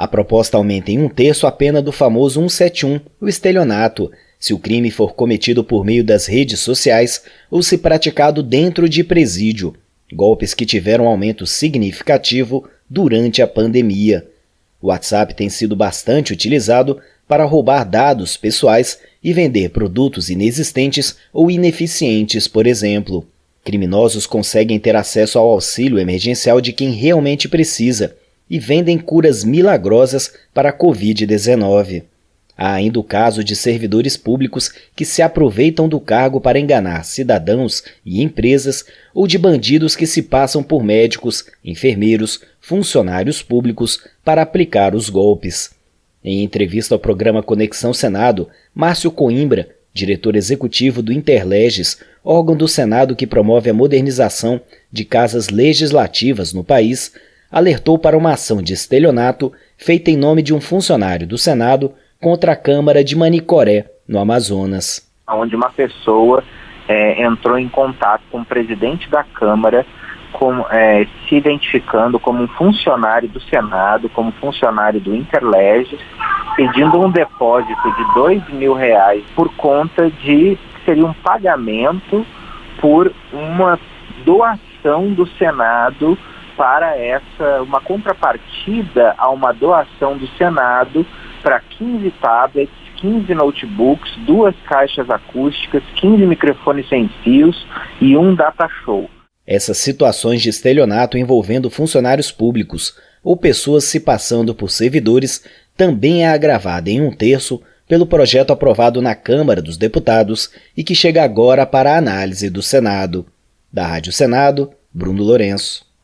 A proposta aumenta em um terço a pena do famoso 171, o estelionato, se o crime for cometido por meio das redes sociais ou se praticado dentro de presídio, golpes que tiveram aumento significativo durante a pandemia. O WhatsApp tem sido bastante utilizado para roubar dados pessoais e vender produtos inexistentes ou ineficientes, por exemplo. Criminosos conseguem ter acesso ao auxílio emergencial de quem realmente precisa e vendem curas milagrosas para a Covid-19. Há ainda o caso de servidores públicos que se aproveitam do cargo para enganar cidadãos e empresas ou de bandidos que se passam por médicos, enfermeiros, funcionários públicos para aplicar os golpes. Em entrevista ao programa Conexão Senado, Márcio Coimbra, diretor executivo do Interleges, órgão do Senado que promove a modernização de casas legislativas no país, alertou para uma ação de estelionato feita em nome de um funcionário do Senado contra a Câmara de Manicoré, no Amazonas. Onde uma pessoa é, entrou em contato com o presidente da Câmara, com, é, se identificando como um funcionário do Senado, como funcionário do Interleges, pedindo um depósito de dois mil reais por conta de seria um pagamento por uma doação do Senado para essa uma contrapartida a uma doação do Senado para 15 tablets, 15 notebooks, duas caixas acústicas, 15 microfones sem fios e um data show. Essas situações de estelionato envolvendo funcionários públicos ou pessoas se passando por servidores também é agravada em um terço pelo projeto aprovado na Câmara dos Deputados e que chega agora para a análise do Senado. Da Rádio Senado, Bruno Lourenço.